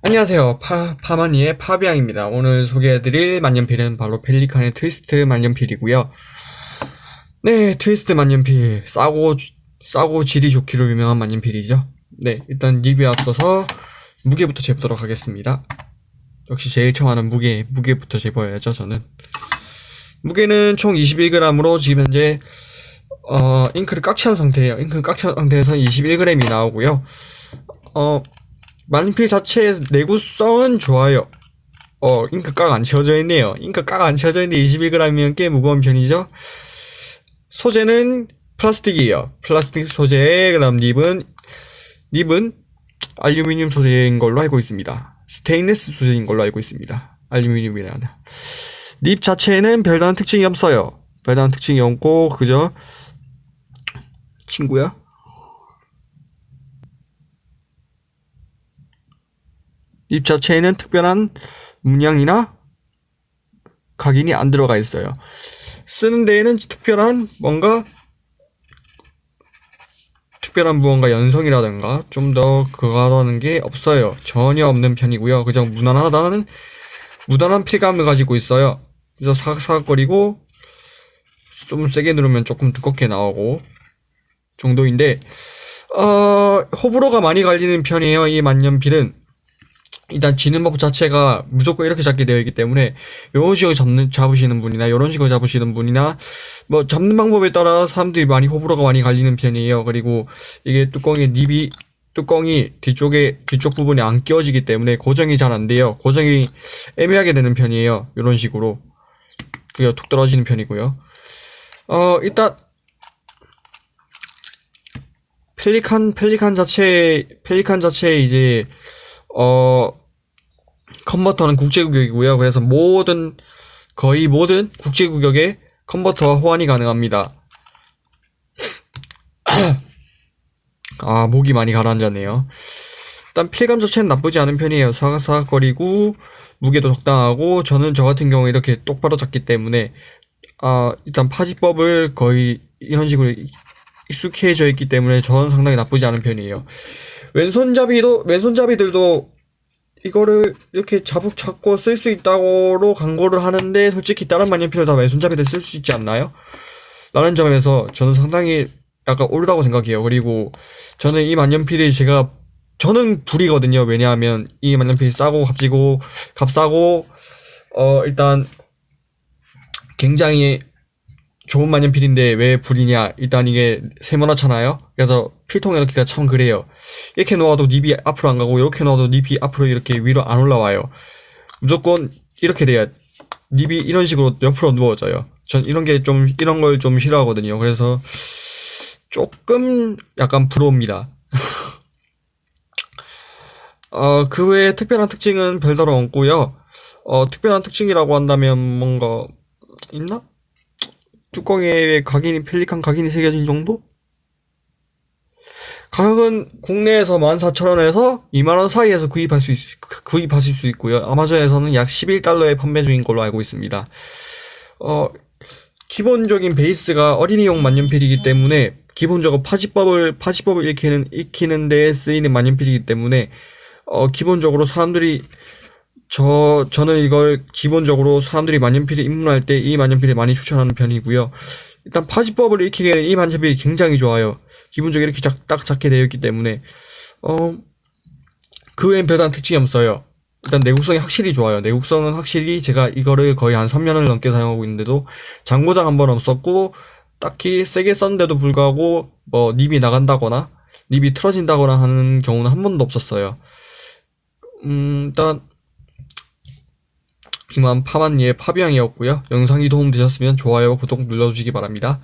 안녕하세요. 파, 파마니의 파비앙입니다. 오늘 소개해드릴 만년필은 바로 펠리칸의 트위스트 만년필이고요. 네, 트위스트 만년필. 싸고, 싸고 질이 좋기로 유명한 만년필이죠. 네, 일단 리뷰에 앞서서 무게부터 재보도록 하겠습니다. 역시 제일 처음 하는 무게, 무게부터 재봐야죠, 저는. 무게는 총 21g으로 지금 현재, 어, 잉크를 꽉 채운 상태예요. 잉크를 꽉 채운 상태에서 21g이 나오고요. 어, 만필 자체의 내구성은 좋아요. 어, 잉크 꽉 안 채워져 있네요. 잉크 꽉 안 채워져 있는데 21g이면 꽤 무거운 편이죠. 소재는 플라스틱이에요. 플라스틱 소재, 그 다음 nib은, nib은 알루미늄 소재인 걸로 알고 있습니다. 스테인레스 소재인 걸로 알고 있습니다. 알루미늄이라는. nib 자체에는 별다른 특징이 없어요. 별다른 특징이 없고, 그저, 친구야? 립 자체에는 특별한 문양이나 각인이 안 들어가 있어요. 쓰는 데에는 특별한 뭔가 특별한 무언가 연성이라든가 좀 더 그거하다는 게 없어요. 전혀 없는 편이고요. 그저 무난하다는 무난한 필감을 가지고 있어요. 그래서 사각사각거리고 좀 세게 누르면 조금 두껍게 나오고 정도인데 어 호불호가 많이 갈리는 편이에요. 이 만년필은 일단 지는 법 자체가 무조건 이렇게 잡게 되어 있기 때문에 이런 식으로 잡는 잡으시는 분이나 이런 식으로 잡으시는 분이나 뭐 잡는 방법에 따라 사람들이 많이 호불호가 많이 갈리는 편이에요. 그리고 이게 뚜껑의 립이 뚜껑이 뒤쪽에 뒤쪽 부분에 안 끼워지기 때문에 고정이 잘 안 돼요. 고정이 애매하게 되는 편이에요. 이런 식으로 그게 툭 떨어지는 편이고요. 어 일단 펠리칸 펠리칸 자체 펠리칸 자체 이제 어, 컨버터는 국제규격이고요. 그래서 모든, 거의 모든 국제규격에 컨버터와 호환이 가능합니다. 아, 목이 많이 가라앉았네요. 일단 필감 자체는 나쁘지 않은 편이에요. 사각사각거리고, 무게도 적당하고, 저는 저 같은 경우에 이렇게 똑바로 잡기 때문에, 아, 일단 파지법을 거의 이런 식으로 익숙해져 있기 때문에 저는 상당히 나쁘지 않은 편이에요. 왼손잡이도 왼손잡이들도 이거를 이렇게 자북 잡고 쓸 수 있다고로 광고를 하는데 솔직히 다른 만년필을 다 왼손잡이들 쓸 수 있지 않나요? 라는 점에서 저는 상당히 약간 옳다고 생각해요. 그리고 저는 이 만년필이 제가 저는 불이거든요. 왜냐하면 이 만년필이 싸고 값지고 값싸고 어 일단 굉장히 좋은 만년필인데 왜 불이냐? 일단 이게 세모나잖아요. 그래서 필통에 넣기가 참 그래요. 이렇게 놓아도 닙이 앞으로 안 가고 이렇게 놓아도 닙이 앞으로 이렇게 위로 안 올라와요. 무조건 이렇게 돼야 닙이 이런 식으로 옆으로 누워져요. 전 이런 게 좀 이런 걸 좀 싫어하거든요. 그래서 조금 약간 부러웁니다. 어, 그 외에 특별한 특징은 별다로 없고요. 어, 특별한 특징이라고 한다면 뭔가 있나? 뚜껑에 각인이 펠리칸 각인이 새겨진 정도? 가격은 국내에서 14,000원에서 2만원 사이에서 구입할 수, 있, 구입하실 수 있고요. 아마존에서는 약 11달러에 판매 중인 걸로 알고 있습니다. 어, 기본적인 베이스가 어린이용 만년필이기 때문에 기본적으로 파지법을, 파지법을 익히는, 익히는 데 쓰이는 만년필이기 때문에 어, 기본적으로 사람들이 저, 저는 이걸 기본적으로 사람들이 만년필을 입문할 때 이 만년필을 많이 추천하는 편이고요. 일단 파지법을 익히기에는 이 만년필이 굉장히 좋아요. 기본적으로 이렇게 작, 딱 작게 되어 있기 때문에, 어, 그 외엔 별다른 특징이 없어요. 일단 내구성이 확실히 좋아요. 내구성은 확실히 제가 이거를 거의 한 3년을 넘게 사용하고 있는데도 장고장 한 번 없었고, 딱히 세게 썼는데도 불구하고, 뭐, 립이 나간다거나, 립이 틀어진다거나 하는 경우는 한 번도 없었어요. 음, 일단, 이만 파만니의 파비앙이었고요. 영상이 도움되셨으면 좋아요, 구독 눌러주시기 바랍니다.